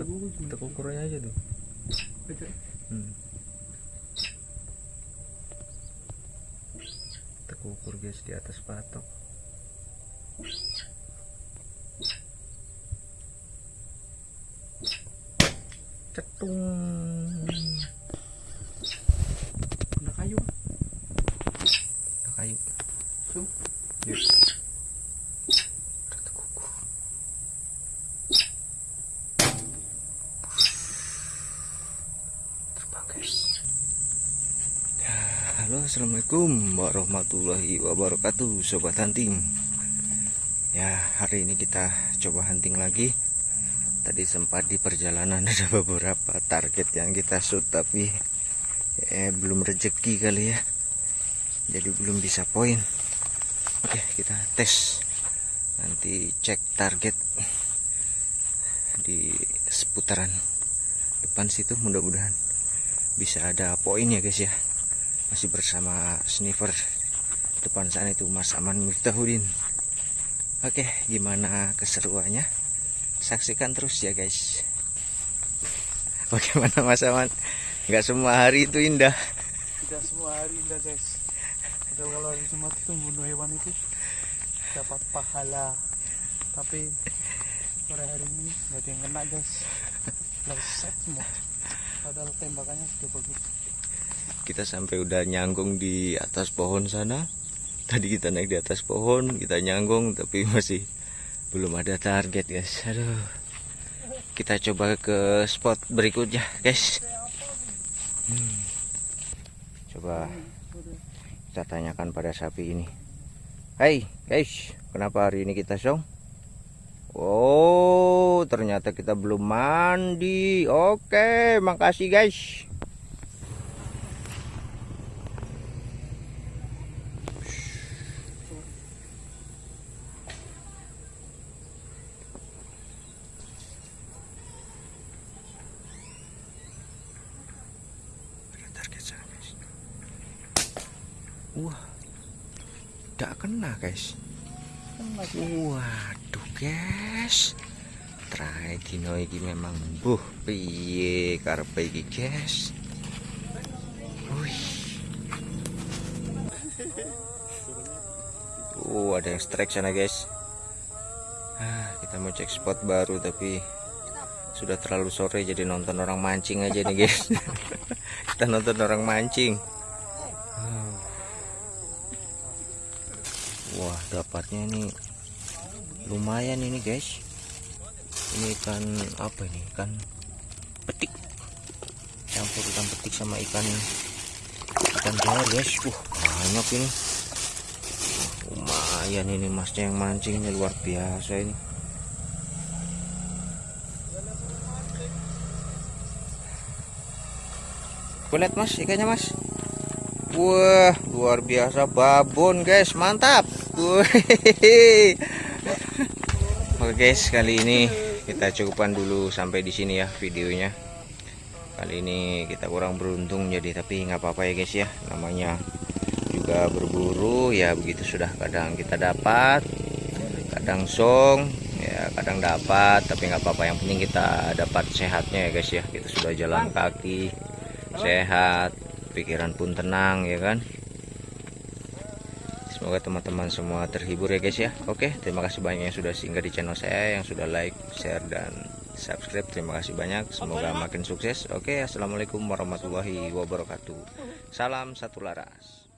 Tek ukurannya aja tuh. Hmm. Tek ukur guys di atas patok. Cetung. Ada kayu. Ada kayu. Sum. Yuk. Ada tek ukur. Terbang guys. Ya, Halo assalamualaikum warahmatullahi wabarakatuh sobat hunting. Ya hari ini kita coba hunting lagi. Tadi sempat di perjalanan ada beberapa target yang kita shoot Tapi eh, belum rezeki kali ya. Jadi belum bisa poin. Oke kita tes. Nanti cek target Di seputaran depan situ mudah-mudahan bisa ada poin ya guys ya masih bersama sniper depan sana itu Mas Aman Miftahudin oke gimana keseruannya saksikan terus ya guys bagaimana Mas Aman nggak semua hari itu indah Tidak semua hari indah guys. Padahal kalau hari Jumat itu membunuh hewan itu dapat pahala. Tapi sore hari ini nggak ada yang kena guys. Leset semua. Padahal tembakannya sudah bagus. Kita sampai udah nyanggung di atas pohon sana. Tadi kita naik di atas pohon kita nyanggung tapi masih belum ada target guys. Aduh. Kita coba ke spot berikutnya guys. Hmm. coba kita tanyakan pada sapi ini. Hai guys. Kenapa hari ini kita song? Oh ternyata kita belum mandi. Oke makasih guys Ada target sana guys. Wah, tidak kena guys. Waduh guys. Try dino iki memang buh piye karepe iki guys. Wih. Oh, ada yang strike sana guys. Ah, kita mau cek spot baru tapi sudah terlalu sore jadi nonton orang mancing aja nih guys. kita nonton orang mancing. Wah, dapatnya ini lumayan ini guys. Ini ikan apa ini? Ikan petik. Campur ikan petik sama ikan ikan jair guys. Wah, banyak ini. Lumayan ini masnya yang mancingnya luar biasa ini. Kulit mas, ikannya mas. Wah, luar biasa babon guys, mantap. Oke guys, kali ini kita cukupkan dulu sampai di sini ya videonya. Kali ini kita kurang beruntung jadi tapi nggak apa-apa ya guys ya. Namanya juga berburu ya begitu sudah kadang kita dapat, kadang song, ya kadang dapat tapi nggak apa-apa yang penting kita dapat sehatnya ya guys ya. Kita sudah jalan kaki sehat, pikiran pun tenang ya kan. Semoga teman-teman semua terhibur ya guys ya. Oke, terima kasih banyak yang sudah singgah di channel saya, yang sudah like, share dan subscribe. Terima kasih banyak. Semoga makin sukses. Oke, assalamualaikum warahmatullahi wabarakatuh. Salam satu laras.